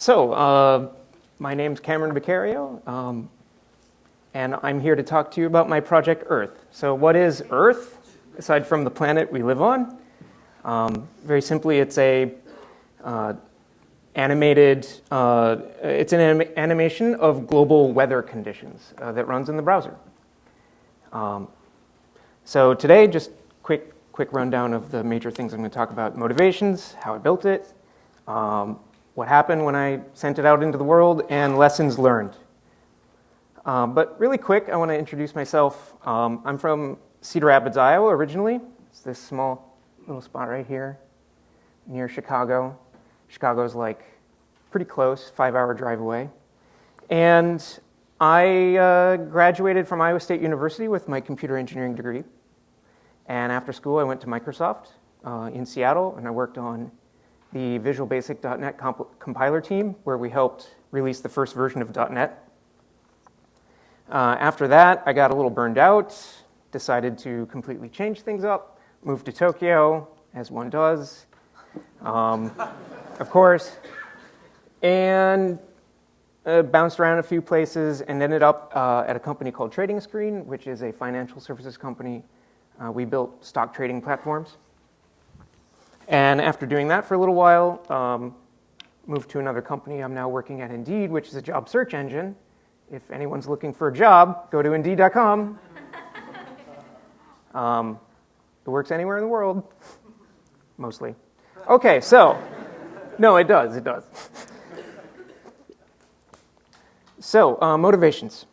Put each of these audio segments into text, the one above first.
So, uh, my name's Cameron Beccario, um, and I'm here to talk to you about my project Earth. So, what is Earth, aside from the planet we live on? Um, very simply, it's a uh, animated, uh, it's an anim animation of global weather conditions uh, that runs in the browser. Um, so today, just quick, quick rundown of the major things I'm going to talk about: motivations, how I built it, um, what happened when I sent it out into the world, and lessons learned. Um, but really quick, I want to introduce myself. Um, I'm from Cedar Rapids, Iowa, originally. It's this small little spot right here near Chicago. Chicago's like pretty close, five hour drive away. And I uh, graduated from Iowa State University with my computer engineering degree. And after school, I went to Microsoft uh, in Seattle, and I worked on the Visual Basic.NET comp compiler team, where we helped release the first version of .NET. Uh, after that, I got a little burned out, decided to completely change things up, moved to Tokyo, as one does, um, of course, and uh, bounced around a few places and ended up uh, at a company called Trading Screen, which is a financial services company. Uh, we built stock trading platforms. And after doing that for a little while, um, moved to another company. I'm now working at Indeed, which is a job search engine. If anyone's looking for a job, go to Indeed.com. um, it works anywhere in the world, mostly. Okay, so, no, it does, it does. so, uh, motivations.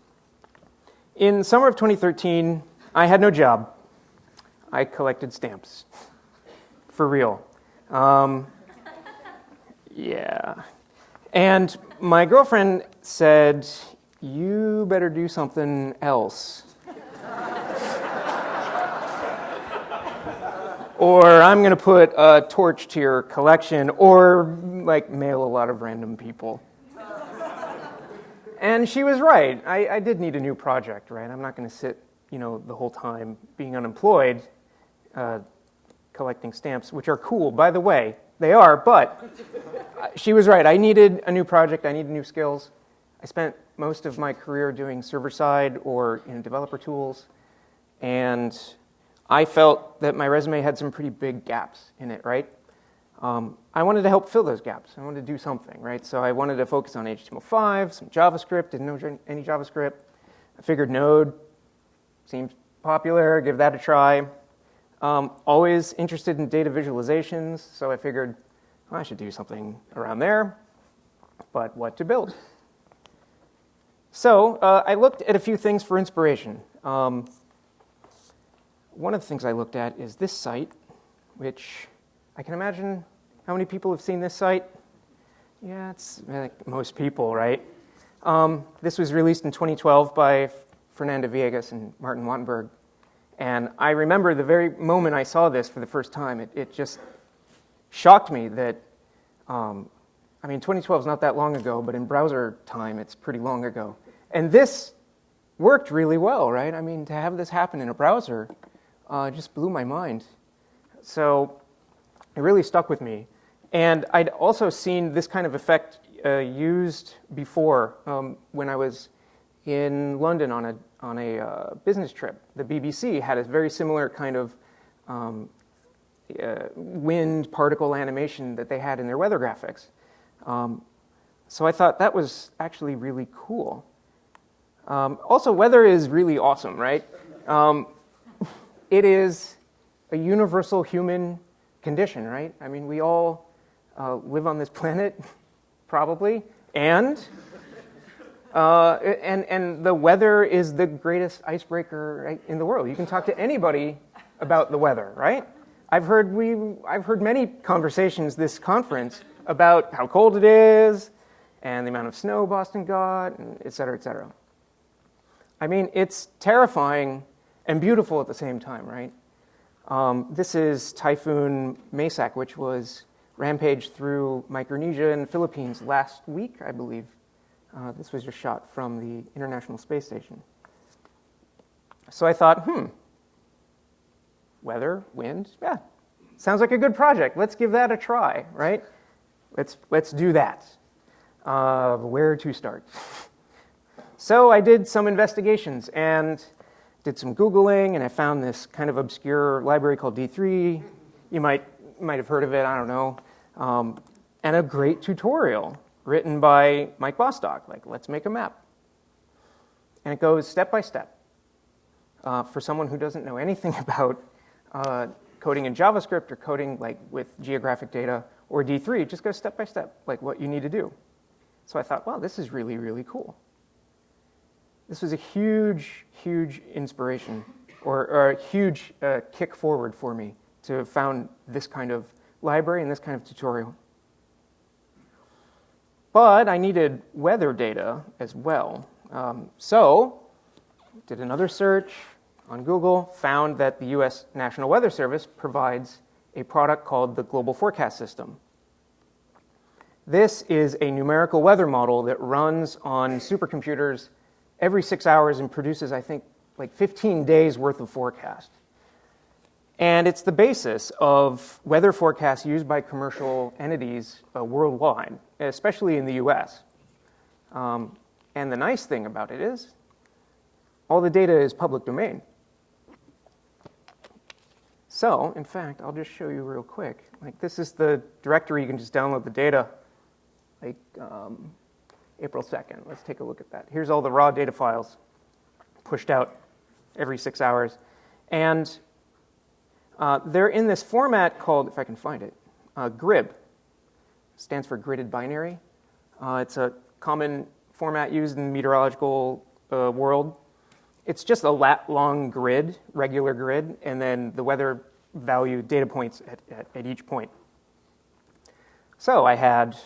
In summer of 2013, I had no job. I collected stamps for real. Um, yeah. And my girlfriend said, You better do something else. or I'm going to put a torch to your collection, or like mail a lot of random people. and she was right. I, I, did need a new project, right? I'm not going to sit, you know, the whole time being unemployed. Uh, collecting stamps, which are cool, by the way. They are, but she was right. I needed a new project. I needed new skills. I spent most of my career doing server side or you know, developer tools, and I felt that my resume had some pretty big gaps in it, right? Um, I wanted to help fill those gaps. I wanted to do something, right? So I wanted to focus on HTML5, some JavaScript, didn't know any JavaScript. I figured Node seems popular, give that a try. Um, always interested in data visualizations, so I figured well, I should do something around there, but what to build? So uh, I looked at a few things for inspiration. Um, one of the things I looked at is this site, which I can imagine how many people have seen this site? Yeah, it's like most people, right? Um, this was released in 2012 by Fernanda Viegas and Martin Wattenberg. And I remember the very moment I saw this for the first time, it, it just shocked me that, um, I mean, 2012 is not that long ago, but in browser time, it's pretty long ago. And this worked really well, right? I mean, to have this happen in a browser uh, just blew my mind. So it really stuck with me. And I'd also seen this kind of effect uh, used before um, when I was in London on a, on a uh, business trip. The BBC had a very similar kind of um, uh, wind particle animation that they had in their weather graphics. Um, so I thought that was actually really cool. Um, also, weather is really awesome, right? Um, it is a universal human condition, right? I mean, we all uh, live on this planet, probably, and uh, and, and the weather is the greatest icebreaker right, in the world. You can talk to anybody about the weather, right? I've heard, we, I've heard many conversations this conference about how cold it is and the amount of snow Boston got, and et cetera, et cetera. I mean, it's terrifying and beautiful at the same time, right? Um, this is Typhoon Maysak, which was rampaged through Micronesia and the Philippines last week, I believe. Uh, this was just shot from the International Space Station. So I thought, hmm, weather, wind, yeah, sounds like a good project. Let's give that a try, right? Let's, let's do that. Uh, where to start? So I did some investigations and did some Googling, and I found this kind of obscure library called D3. You might, might have heard of it, I don't know. Um, and a great tutorial written by Mike Bostock, like, let's make a map. And it goes step by step. Uh, for someone who doesn't know anything about uh, coding in JavaScript or coding like with geographic data or D3, it just goes step by step, like what you need to do. So I thought, wow, this is really, really cool. This was a huge, huge inspiration or, or a huge uh, kick forward for me to have found this kind of library and this kind of tutorial. But I needed weather data as well. Um, so did another search on Google, found that the US National Weather Service provides a product called the Global Forecast System. This is a numerical weather model that runs on supercomputers every six hours and produces, I think, like 15 days worth of forecast. And it's the basis of weather forecasts used by commercial entities uh, worldwide, especially in the US. Um, and the nice thing about it is, all the data is public domain. So, in fact, I'll just show you real quick. Like, this is the directory, you can just download the data, like um, April 2nd. Let's take a look at that. Here's all the raw data files pushed out every six hours. And uh, they're in this format called, if I can find it, uh, GRIB. Stands for gridded binary. Uh, it's a common format used in the meteorological uh, world. It's just a lat long grid, regular grid, and then the weather value data points at, at, at each point. So I had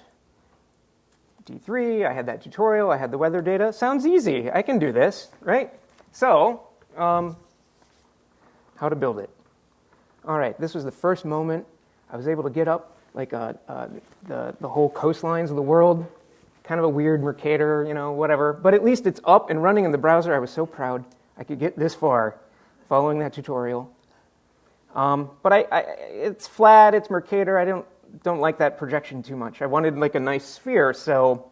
D3, I had that tutorial, I had the weather data. Sounds easy. I can do this, right? So, um, how to build it. All right, this was the first moment I was able to get up like uh, uh, the, the whole coastlines of the world. Kind of a weird Mercator, you know, whatever. But at least it's up and running in the browser. I was so proud I could get this far following that tutorial. Um, but I, I, it's flat, it's Mercator. I don't, don't like that projection too much. I wanted like a nice sphere, so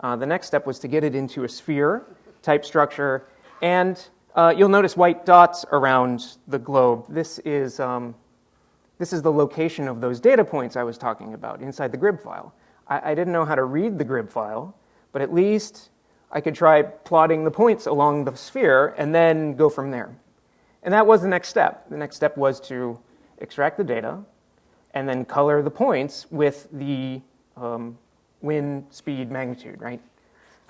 uh, the next step was to get it into a sphere type structure. And uh, you'll notice white dots around the globe. This is, um, this is the location of those data points I was talking about inside the GRIB file. I, I didn't know how to read the GRIB file, but at least I could try plotting the points along the sphere and then go from there. And that was the next step. The next step was to extract the data and then color the points with the um, wind speed magnitude, right?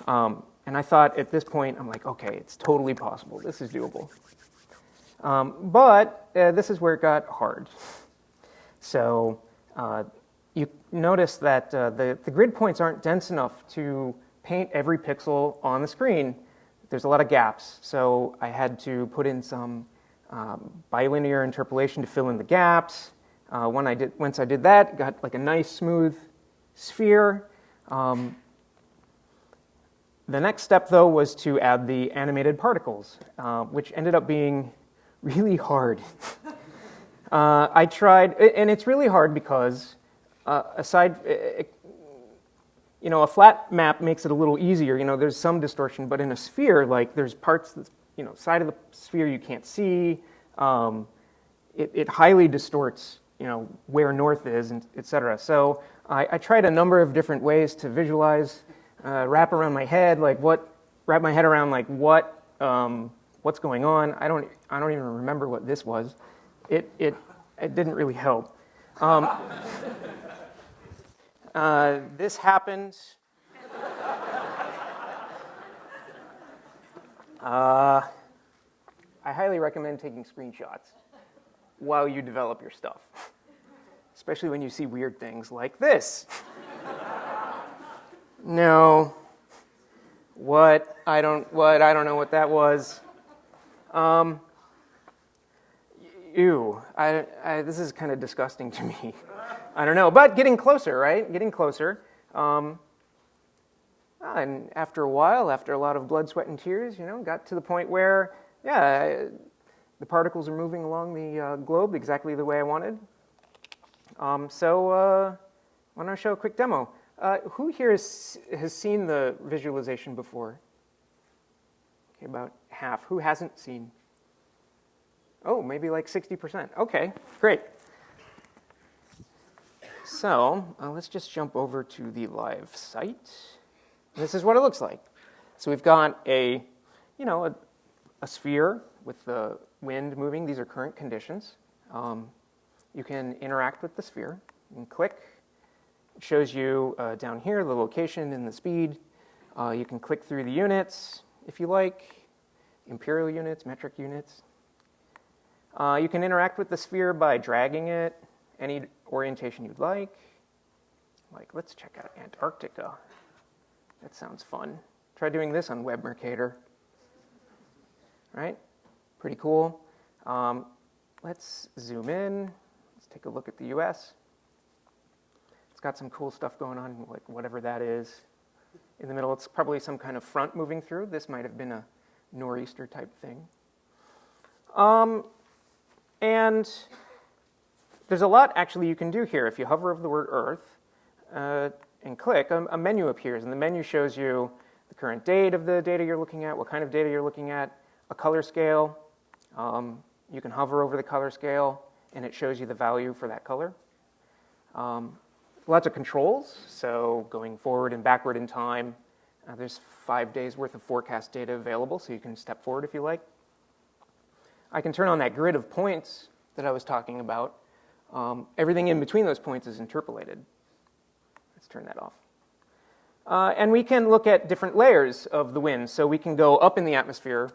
Um, and I thought at this point, I'm like, okay, it's totally possible. This is doable. Um, but uh, this is where it got hard. So uh, you notice that uh, the, the grid points aren't dense enough to paint every pixel on the screen. There's a lot of gaps. So I had to put in some um, bilinear interpolation to fill in the gaps. Uh, when I did, once I did that, got like a nice smooth sphere. Um, the next step, though, was to add the animated particles, uh, which ended up being really hard. uh, I tried, and it's really hard because, uh, aside, you know, a flat map makes it a little easier. You know, there's some distortion, but in a sphere, like there's parts, that, you know, side of the sphere you can't see. Um, it, it, highly distorts, you know, where north is, and et cetera. So I, I tried a number of different ways to visualize uh, wrap around my head, like what, wrap my head around like what, um, what's going on. I don't, I don't even remember what this was. It, it, it didn't really help. Um, uh, this happens. Uh, I highly recommend taking screenshots while you develop your stuff, especially when you see weird things like this. No. What? I don't. What? I don't know what that was. Um. Ew. I, I, this is kind of disgusting to me. I don't know, but getting closer, right? Getting closer. Um, and after a while, after a lot of blood, sweat, and tears, you know, got to the point where, yeah, the particles are moving along the uh, globe exactly the way I wanted. Um, so, uh, why don't I show a quick demo? Uh, who here has, has seen the visualization before? Okay, about half. Who hasn't seen? Oh, maybe like 60%. Okay, great. So uh, let's just jump over to the live site. This is what it looks like. So we've got a, you know, a, a sphere with the wind moving. These are current conditions. Um, you can interact with the sphere. Can click. It shows you uh, down here the location and the speed. Uh, you can click through the units if you like, imperial units, metric units. Uh, you can interact with the sphere by dragging it any orientation you'd like. Like, let's check out Antarctica. That sounds fun. Try doing this on Web Mercator. Right? Pretty cool. Um, let's zoom in. Let's take a look at the US. It's got some cool stuff going on, like whatever that is. In the middle, it's probably some kind of front moving through. This might have been a nor'easter type thing. Um, and there's a lot actually you can do here. If you hover over the word Earth uh, and click, a, a, menu appears, and the menu shows you the current date of the data you're looking at, what kind of data you're looking at, a color scale. Um, you can hover over the color scale, and it shows you the value for that color. Um, lots of controls, so going forward and backward in time. Uh, there's five days worth of forecast data available, so you can step forward if you like. I can turn on that grid of points that I was talking about, um, everything in between those points is interpolated. Let's turn that off. Uh, and we can look at different layers of the wind. So we can go up in the atmosphere,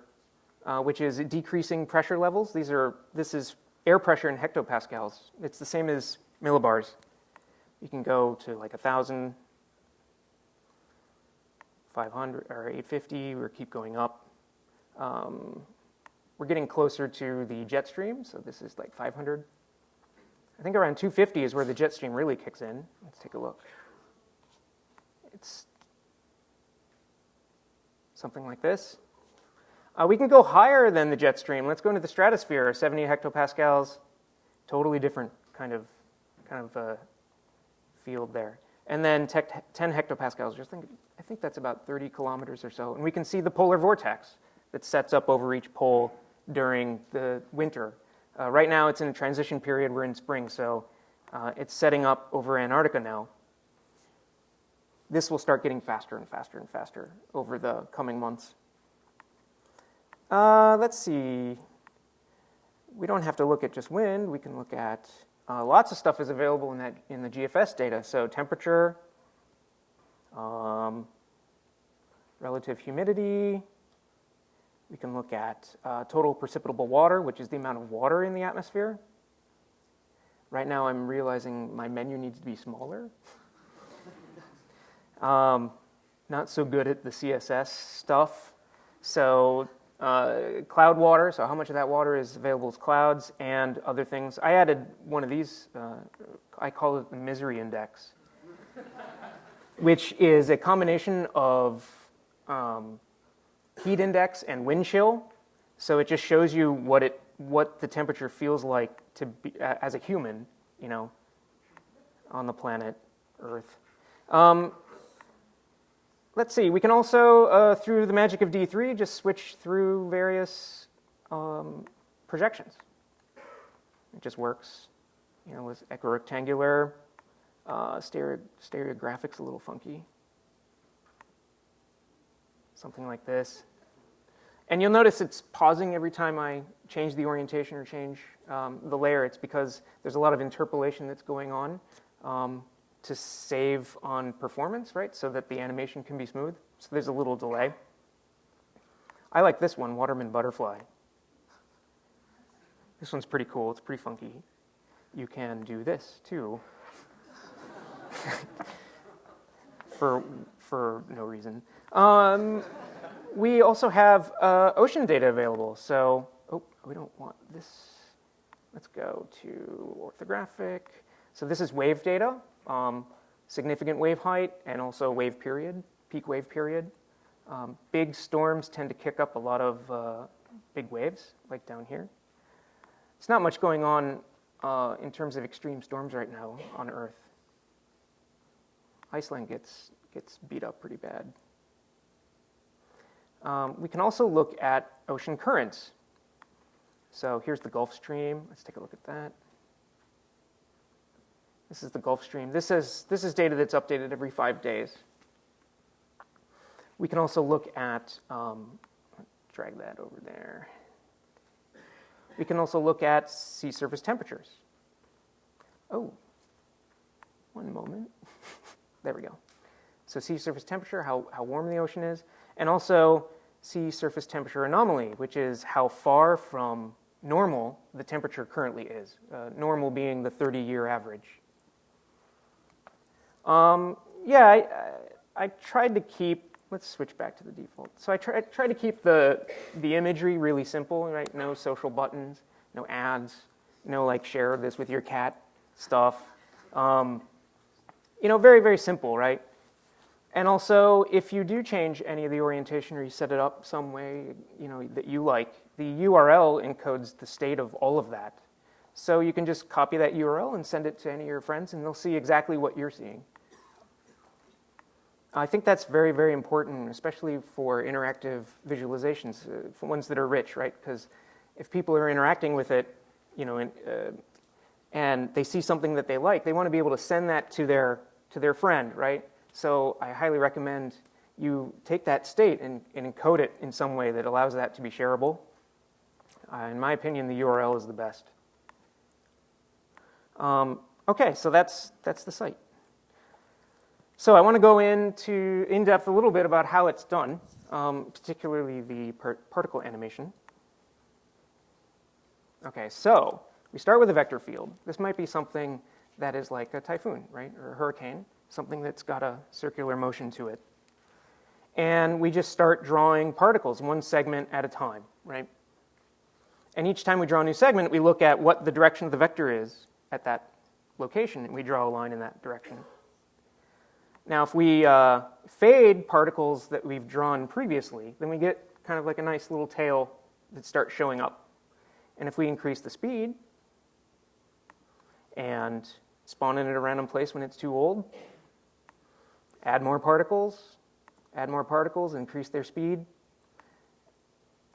uh, which is decreasing pressure levels. These are, this is air pressure in hectopascals. It's the same as millibars. You can go to like 1,000, 500, or 850, or keep going up. Um, we're getting closer to the jet stream, so this is like 500. I think around 250 is where the jet stream really kicks in. Let's take a look. It's something like this. Uh, we can go higher than the jet stream. Let's go into the stratosphere, 70 hectopascals, totally different kind of, kind of uh, field there. And then 10 hectopascals, just think, I think that's about 30 kilometers or so. And we can see the polar vortex that sets up over each pole during the winter. Uh, right now, it's in a transition period. We're in spring, so uh, it's setting up over Antarctica now. This will start getting faster and faster and faster over the coming months. Uh, let's see. We don't have to look at just wind. We can look at uh, lots of stuff is available in that in the GFS data. So temperature, um, relative humidity, we can look at uh, total precipitable water, which is the amount of water in the atmosphere. Right now, I'm realizing my menu needs to be smaller. um, not so good at the CSS stuff. So uh, cloud water, so how much of that water is available as clouds and other things. I added one of these, uh, I call it the misery index, which is a combination of um, heat index and wind chill. So it just shows you what it what the temperature feels like to be as a human, you know, on the planet Earth. Um, let's see. We can also, uh, through the magic of D3, just switch through various um, projections. It just works, you know, with equirectangular. Uh, stereo, stereographics a little funky. Something like this. And you'll notice it's pausing every time I change the orientation or change um, the layer. It's because there's a lot of interpolation that's going on um, to save on performance, right? So that the animation can be smooth. So there's a little delay. I like this one, Waterman Butterfly. This one's pretty cool. It's pretty funky. You can do this too. for, for no reason. Um, we also have uh, ocean data available. So, oh, we don't want this. Let's go to orthographic. So this is wave data, um, significant wave height, and also wave period, peak wave period. Um, big storms tend to kick up a lot of uh, big waves, like down here. It's not much going on uh, in terms of extreme storms right now on Earth. Iceland gets, gets beat up pretty bad. Um, we can also look at ocean currents. So here's the Gulf Stream. Let's take a look at that. This is the Gulf Stream. This is, this is data that's updated every five days. We can also look at, um, drag that over there. We can also look at sea surface temperatures. Oh, one moment. there we go. So sea surface temperature, how, how warm the ocean is, and also sea surface temperature anomaly, which is how far from normal the temperature currently is, uh, normal being the 30-year average. Um, yeah, I, I, I, tried to keep, let's switch back to the default. So I tried try to keep the, the imagery really simple, right? No social buttons, no ads, no like share this with your cat stuff. Um, you know, very, very simple, right? And also, if you do change any of the orientation or you set it up some way, you know, that you like, the URL encodes the state of all of that. So you can just copy that URL and send it to any of your friends and they'll see exactly what you're seeing. I think that's very, very important, especially for interactive visualizations, uh, for ones that are rich, right? Because if people are interacting with it, you know, and, uh, and they see something that they like, they want to be able to send that to their, to their friend, right? So I highly recommend you take that state and, and encode it in some way that allows that to be shareable. Uh, in my opinion, the URL is the best. Um, okay, so that's, that's the site. So I want to go into in depth a little bit about how it's done, um, particularly the particle animation. Okay, so we start with a vector field. This might be something that is like a typhoon, right, or a hurricane, something that's got a circular motion to it. And we just start drawing particles, one segment at a time, right? And each time we draw a new segment, we look at what the direction of the vector is at that location, and we draw a line in that direction. Now, if we uh, fade particles that we've drawn previously, then we get kind of like a nice little tail that starts showing up. And if we increase the speed and spawn it at a random place when it's too old, add more particles, add more particles, increase their speed,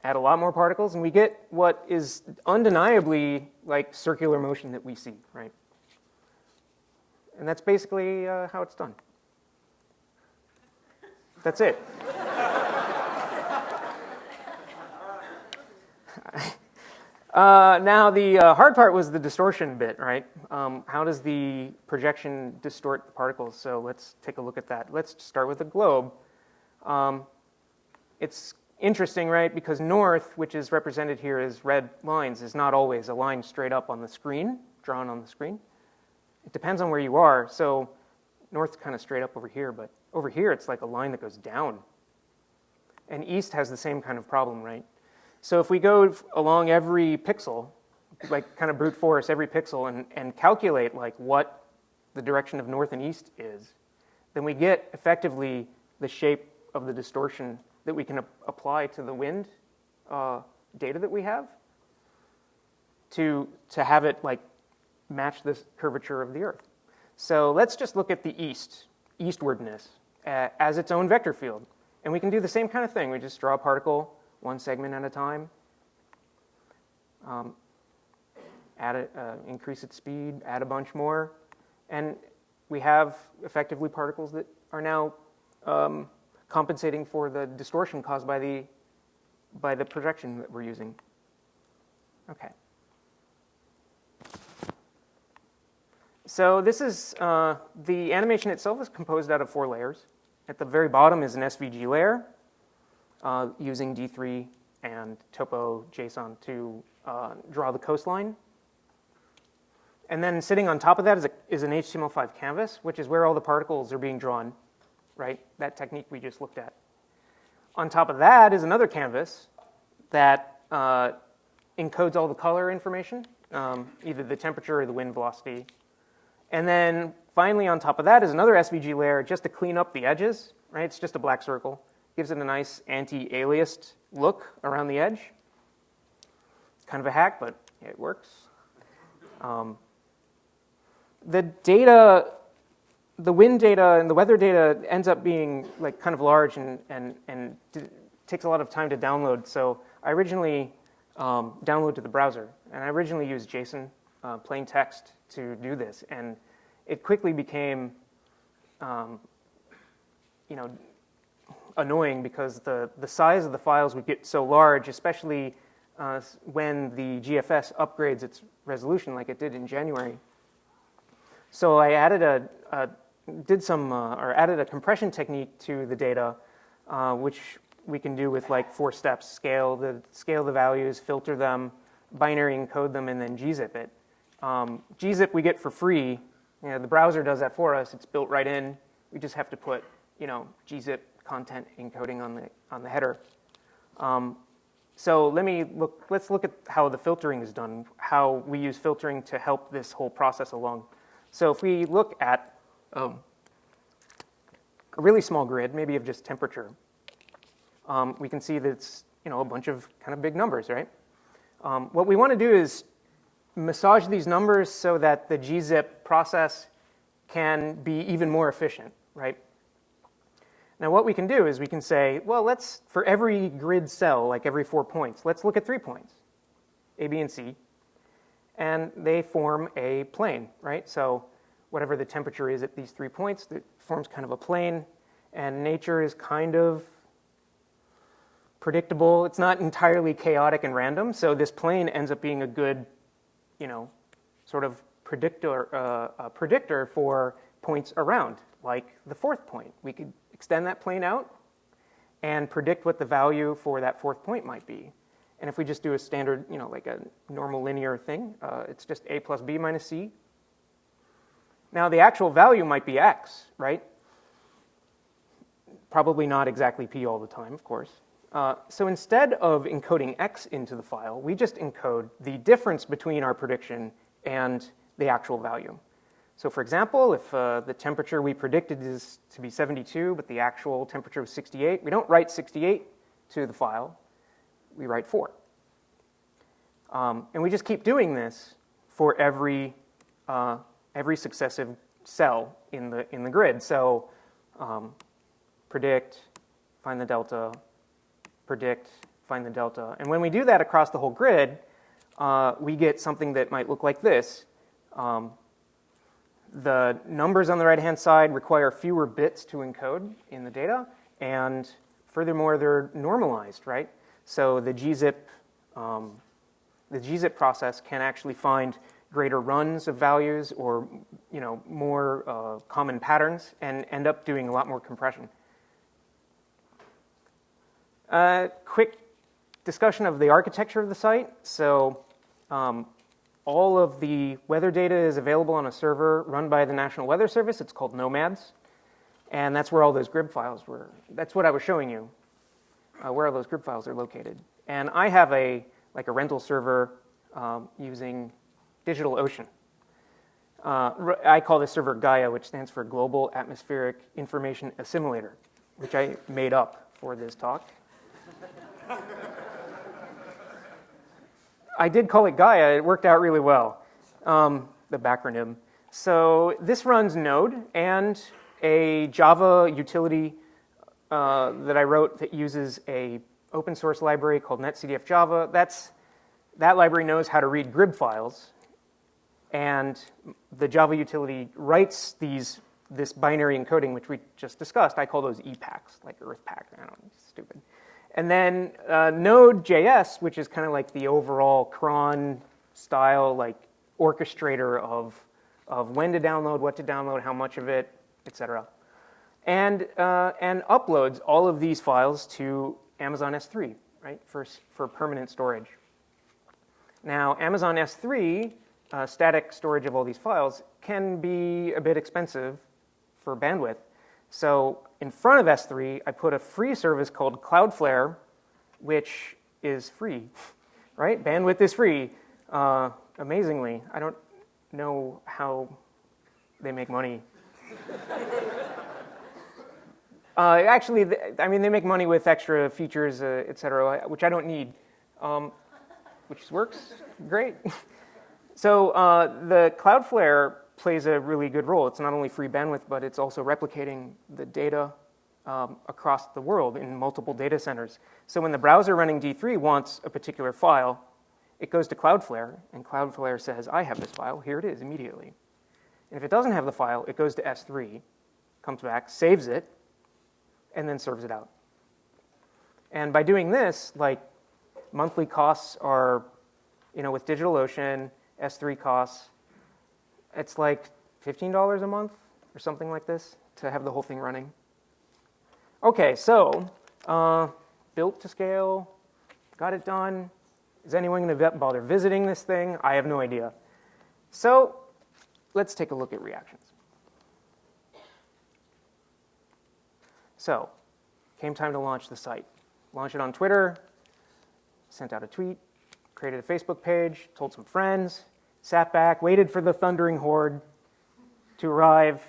add a lot more particles, and we get what is undeniably like circular motion that we see, right? And that's basically uh, how it's done. That's it. Uh, now, the uh, hard part was the distortion bit, right? Um, how does the projection distort the particles? So let's take a look at that. Let's start with the globe. Um, it's interesting, right? Because north, which is represented here as red lines, is not always a line straight up on the screen, drawn on the screen. It depends on where you are. So north's kind of straight up over here, but over here it's like a line that goes down. And east has the same kind of problem, right? So if we go along every pixel, like kind of brute force every pixel and, and calculate like what the direction of north and east is, then we get effectively the shape of the distortion that we can apply to the wind uh, data that we have to, to have it like match this curvature of the earth. So let's just look at the east, eastwardness, uh, as its own vector field. And we can do the same kind of thing. We just draw a particle one segment at a time. Um, add it, uh, increase its speed, add a bunch more, and we have effectively particles that are now um, compensating for the distortion caused by the by the projection that we're using. Okay. So this is uh, the animation itself is composed out of four layers. At the very bottom is an SVG layer uh, using D3 and Topo JSON to uh, draw the coastline. And then sitting on top of that is, a, is an HTML5 canvas, which is where all the particles are being drawn, right? That technique we just looked at. On top of that is another canvas that uh, encodes all the color information, um, either the temperature or the wind velocity. And then finally on top of that is another SVG layer just to clean up the edges, right? It's just a black circle gives it a nice anti-aliased look around the edge. Kind of a hack, but it works. Um, the data the wind data and the weather data ends up being like kind of large and, and, and takes a lot of time to download. So I originally um, downloaded to the browser, and I originally used JSON, uh, plain text, to do this. And it quickly became, um, you know, annoying because the, the size of the files would get so large, especially uh, when the GFS upgrades its resolution like it did in January. So I added a, a did some, uh, or added a compression technique to the data, uh, which we can do with like four steps, scale the, scale the values, filter them, binary encode them, and then gzip it. Um, gzip we get for free. You know, the browser does that for us. It's built right in. We just have to put, you know, gzip content encoding on the, on the header. Um, so let me look, let's look at how the filtering is done, how we use filtering to help this whole process along. So if we look at um, a really small grid, maybe of just temperature, um, we can see that it's you know, a bunch of kind of big numbers, right? Um, what we want to do is massage these numbers so that the gzip process can be even more efficient, right? Now what we can do is we can say, well, let's, for every grid cell, like every four points, let's look at three points, A, B, and C, and they form a plane, right? So whatever the temperature is at these three points, it forms kind of a plane, and nature is kind of predictable. It's not entirely chaotic and random, so this plane ends up being a good, you know, sort of predictor, uh, predictor for points around, like the fourth point. We could extend that plane out and predict what the value for that fourth point might be. And if we just do a standard, you know, like a normal linear thing, uh, it's just a plus b minus c. Now the actual value might be x, right? Probably not exactly p all the time, of course. Uh, so instead of encoding x into the file, we just encode the difference between our prediction and the actual value. So for example, if uh, the temperature we predicted is to be 72, but the actual temperature was 68, we don't write 68 to the file, we write 4. Um, and we just keep doing this for every, uh, every successive cell in the, in the grid. So um, predict, find the delta, predict, find the delta. And when we do that across the whole grid, uh, we get something that might look like this. Um, the numbers on the right-hand side require fewer bits to encode in the data, and furthermore, they're normalized, right? So the gzip, um, the gzip process can actually find greater runs of values or you know more uh, common patterns and end up doing a lot more compression. Uh, quick discussion of the architecture of the site. So um, all of the weather data is available on a server run by the National Weather Service. It's called Nomads. And that's where all those GRIB files were. That's what I was showing you, uh, where all those GRIB files are located. And I have a, like a rental server um, using DigitalOcean. Uh, I call this server Gaia, which stands for Global Atmospheric Information Assimilator, which I made up for this talk. I did call it Gaia. It worked out really well, um, the backronym. So this runs Node and a Java utility uh, that I wrote that uses a open source library called netcdf java. That's, that library knows how to read GRIB files. And the Java utility writes these, this binary encoding, which we just discussed. I call those EPACs, like EarthPAC. I don't know, stupid. And then uh, Node.js, which is kind of like the overall cron style, like orchestrator of, of when to download, what to download, how much of it, etc. And, uh, and uploads all of these files to Amazon S3, right, for, for permanent storage. Now, Amazon S3, uh, static storage of all these files, can be a bit expensive for bandwidth. So in front of S3, I put a free service called Cloudflare, which is free, right? Bandwidth is free. Uh, amazingly, I don't know how they make money. uh, actually, I mean, they make money with extra features, uh, et cetera, which I don't need, um, which works great. so uh, the Cloudflare plays a really good role. It's not only free bandwidth, but it's also replicating the data um, across the world in multiple data centers. So when the browser running D3 wants a particular file, it goes to Cloudflare, and Cloudflare says, I have this file, here it is immediately. And if it doesn't have the file, it goes to S3, comes back, saves it, and then serves it out. And by doing this, like monthly costs are, you know, with DigitalOcean, S3 costs, it's like $15 a month or something like this to have the whole thing running. Okay, so uh, built to scale, got it done. Is anyone going to bother visiting this thing? I have no idea. So let's take a look at reactions. So came time to launch the site. Launch it on Twitter, sent out a tweet, created a Facebook page, told some friends, sat back, waited for the thundering horde to arrive,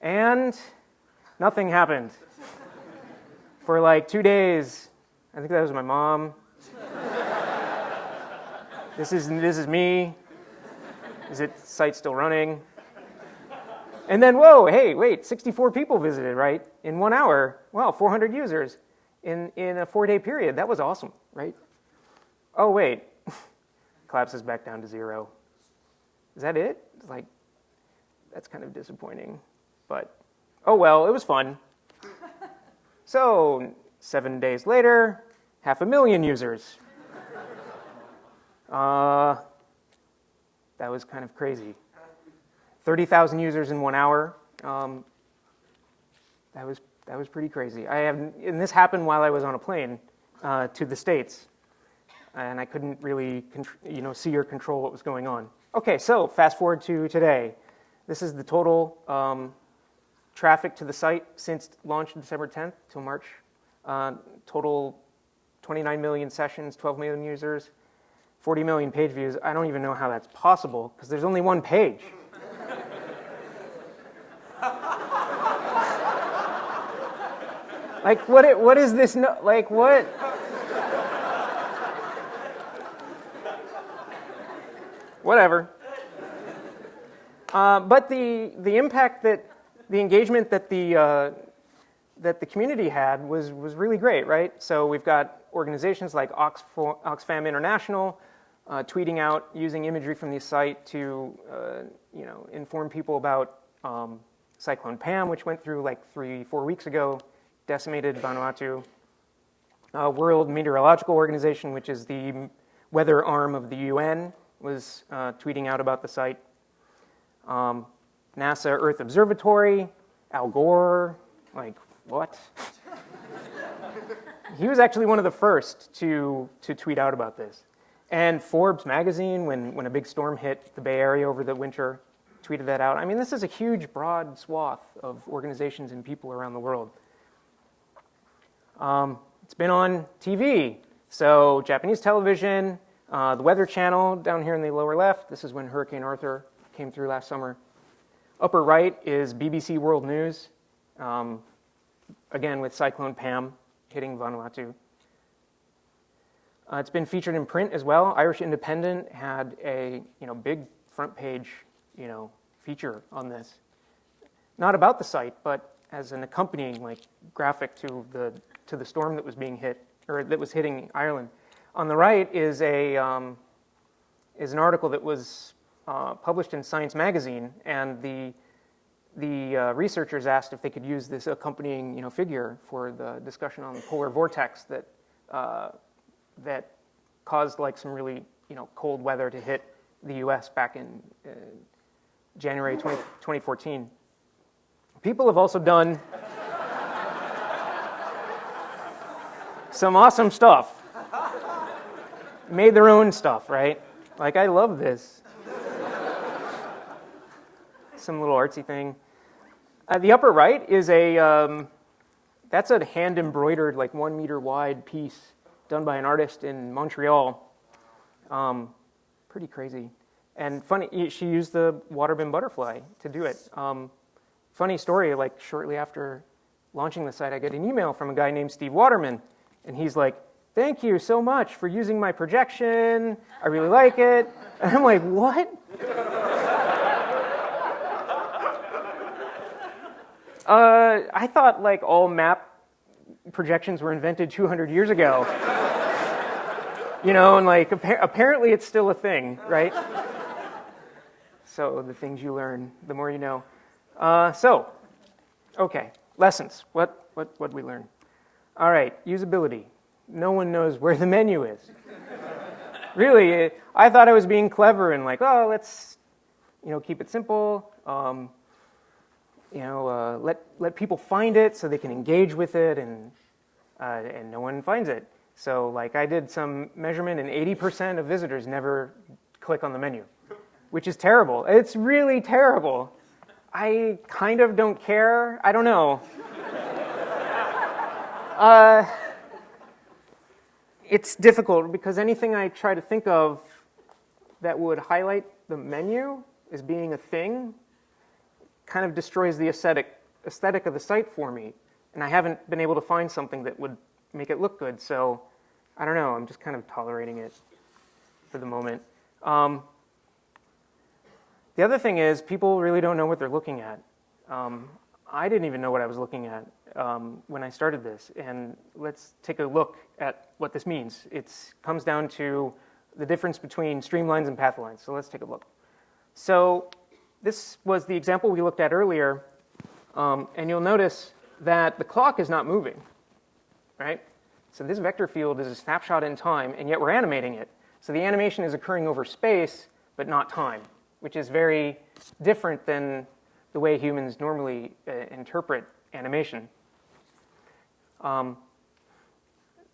and nothing happened. for like two days, I think that was my mom. this is this is me. Is it site still running? And then, whoa, hey, wait, 64 people visited, right? In one hour. Wow, 400 users in, in a four day period. That was awesome, right? Oh, wait, collapses back down to zero. Is that it? It's like, that's kind of disappointing. But, oh well, it was fun. so, seven days later, half a million users. Uh, that was kind of crazy. 30,000 users in one hour. Um, that was that was pretty crazy. I have, and this happened while I was on a plane uh, to the states, and I couldn't really, you know, see or control what was going on. Okay, so fast forward to today. This is the total um, traffic to the site since launch December 10th till March. Uh, total 29 million sessions, 12 million users, 40 million page views. I don't even know how that's possible because there's only one page. Like, what, what is this? No, like, what? Whatever. Uh, but the, the impact that, the engagement that the, uh, that the community had was, was really great, right? So we've got organizations like Oxfam International uh, tweeting out using imagery from the site to uh, you know, inform people about um, Cyclone Pam, which went through like three, four weeks ago decimated Vanuatu. Uh, World Meteorological Organization, which is the weather arm of the UN, was uh, tweeting out about the site. Um, NASA Earth Observatory, Al Gore, like, what? he was actually one of the first to, to tweet out about this. And Forbes magazine, when, when a big storm hit the Bay Area over the winter, tweeted that out. I mean, this is a huge, broad swath of organizations and people around the world. Um, it's been on TV. So Japanese television, uh, the Weather Channel down here in the lower left. This is when Hurricane Arthur came through last summer. Upper right is BBC World News, um, again with Cyclone Pam hitting Vanuatu. Uh, it's been featured in print as well. Irish Independent had a you know big front page you know feature on this, not about the site, but as an accompanying like graphic to the to the storm that was being hit or that was hitting Ireland. On the right is a um, is an article that was uh, published in Science Magazine, and the the uh, researchers asked if they could use this accompanying you know figure for the discussion on the polar vortex that uh, that caused like some really you know cold weather to hit the U.S. back in uh, January 20, 2014. People have also done some awesome stuff. Made their own stuff, right? Like, I love this. some little artsy thing. Uh, the upper right is a, um, that's a hand embroidered, like one meter wide piece done by an artist in Montreal. Um, pretty crazy. And funny, she used the Waterman butterfly to do it. Um, funny story, like shortly after launching the site, I get an email from a guy named Steve Waterman. And he's like, thank you so much for using my projection. I really like it. And I'm like, what? Uh, I thought like all map projections were invented 200 years ago. you know, and like apparently it's still a thing, right? so the things you learn, the more you know. Uh, so, okay, lessons. What what what we learn? All right, usability. No one knows where the menu is. really, I thought I was being clever and like, oh, let's you know keep it simple. Um, you know, uh, let let people find it so they can engage with it, and uh, and no one finds it. So like I did some measurement, and 80% of visitors never click on the menu, which is terrible. It's really terrible. I kind of don't care. I don't know. uh, it's difficult because anything I try to think of that would highlight the menu as being a thing kind of destroys the aesthetic, aesthetic of the site for me. And I haven't been able to find something that would make it look good. So I don't know, I'm just kind of tolerating it for the moment. Um, the other thing is people really don't know what they're looking at. Um, I didn't even know what I was looking at um, when I started this. And let's take a look at what this means. It comes down to the difference between streamlines and pathlines. So let's take a look. So this was the example we looked at earlier. Um, and you'll notice that the clock is not moving, right? So this vector field is a snapshot in time, and yet we're animating it. So the animation is occurring over space, but not time, which is very different than the way humans normally uh, interpret animation. Um,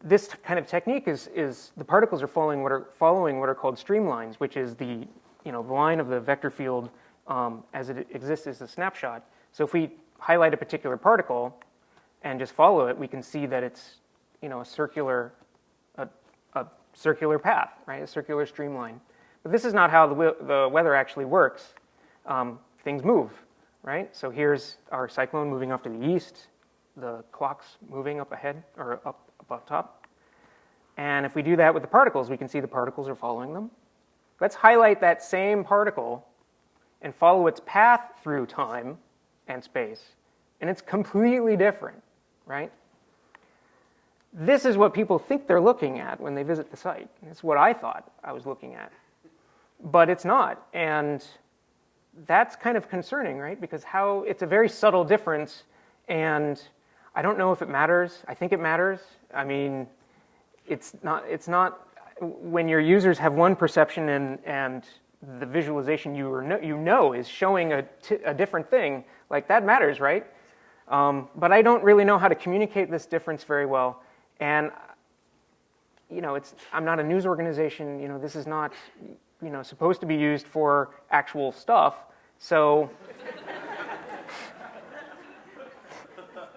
this kind of technique is, is the particles are following what are, following what are called streamlines, which is the, you know, the line of the vector field um, as it exists as a snapshot. So if we highlight a particular particle and just follow it, we can see that it's you know, a circular, a, a circular path, right? A circular streamline. But this is not how the, the weather actually works. Um, things move, right? So here's our cyclone moving off to the east, the clock's moving up ahead or up above top. And if we do that with the particles, we can see the particles are following them. Let's highlight that same particle and follow its path through time and space. And it's completely different, right? This is what people think they're looking at when they visit the site. It's what I thought I was looking at. But it's not. And that's kind of concerning, right? Because how it's a very subtle difference and I don't know if it matters. I think it matters. I mean, it's not it's not when your users have one perception and and the visualization you, you know is showing a, a different thing, like that matters, right? Um, but I don't really know how to communicate this difference very well. And, you know, it's, I'm not a news organization, you know, this is not, you know, supposed to be used for actual stuff. So,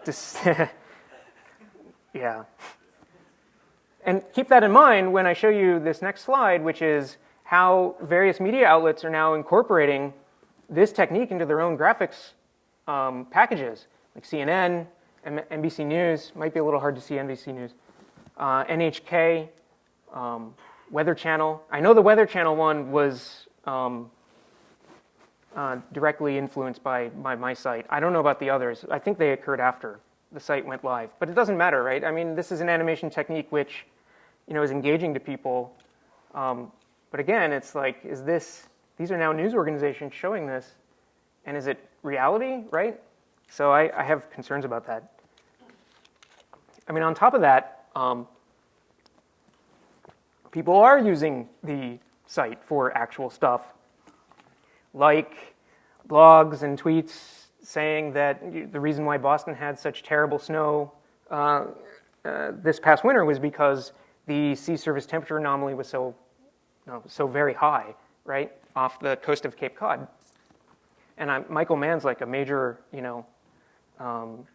yeah. And keep that in mind when I show you this next slide, which is how various media outlets are now incorporating this technique into their own graphics um, packages, like CNN, M NBC News, might be a little hard to see NBC News, uh, NHK, um, Weather Channel. I know the Weather Channel one was um, uh, directly influenced by, by my site. I don't know about the others. I think they occurred after the site went live, but it doesn't matter, right? I mean, this is an animation technique which, you know, is engaging to people. Um, but again, it's like, is this, these are now news organizations showing this, and is it reality, right? So I, I have concerns about that. I mean, on top of that, um, people are using the site for actual stuff, like blogs and tweets saying that the reason why Boston had such terrible snow uh, uh, this past winter was because the sea surface temperature anomaly was so know, so very high, right, off the coast of Cape Cod. And I'm, Michael Mann's like a major, you know, um,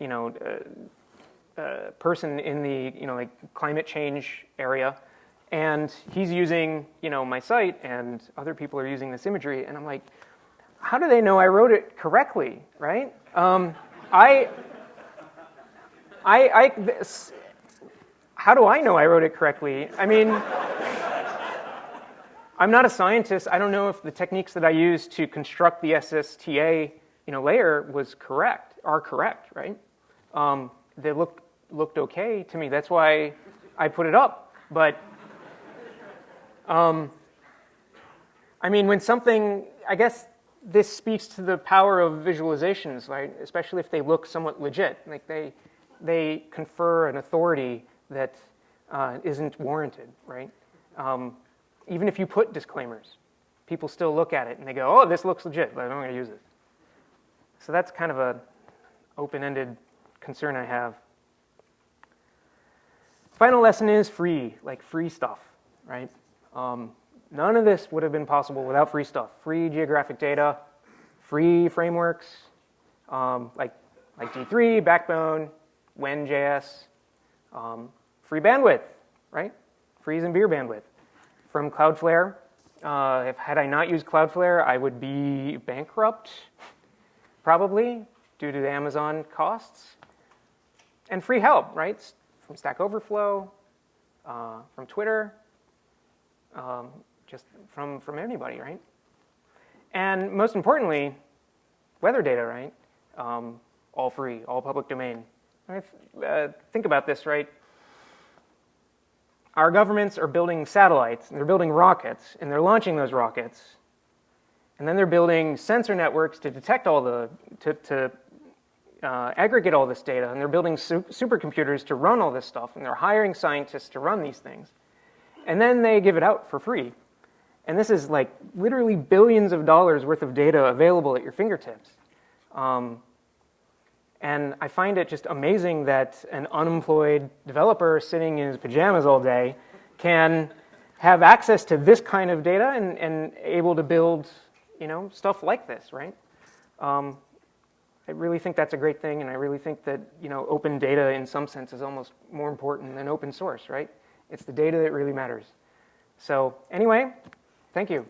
you know, uh, uh, person in the, you know, like climate change area. And he's using, you know, my site and other people are using this imagery. And I'm like, how do they know I wrote it correctly, right? Um, I, I, I this, how do I know I wrote it correctly? I mean, I'm not a scientist. I don't know if the techniques that I used to construct the SSTA you know, layer was correct are correct, right? Um, they looked looked okay to me. That's why I put it up. But um, I mean, when something, I guess this speaks to the power of visualizations, right? Especially if they look somewhat legit, like they they confer an authority that uh, not warranted, right? Um, even if you put disclaimers, people still look at it and they go, "Oh, this looks legit, but I'm going to use it." So that's kind of a open-ended concern I have. Final lesson is free, like free stuff, right? Um, none of this would have been possible without free stuff. Free geographic data, free frameworks, um, like, like D3, Backbone, When.js, um, free bandwidth, right? Free and beer bandwidth. From Cloudflare, uh, if had I not used Cloudflare, I would be bankrupt, probably, due to the Amazon costs. And free help, right? From Stack Overflow, uh, from Twitter, um, just from, from anybody, right? And most importantly, weather data, right? Um, all free, all public domain. Uh, think about this, right? Our governments are building satellites, and they're building rockets, and they're launching those rockets. And then they're building sensor networks to detect all the, to, to uh, aggregate all this data, and they're building su supercomputers to run all this stuff, and they're hiring scientists to run these things. And then they give it out for free. And this is like literally billions of dollars worth of data available at your fingertips. Um, and I find it just amazing that an unemployed developer sitting in his pajamas all day can have access to this kind of data and, and able to build you know, stuff like this, right? Um, I really think that's a great thing, and I really think that you know, open data in some sense is almost more important than open source, right? It's the data that really matters. So anyway, thank you.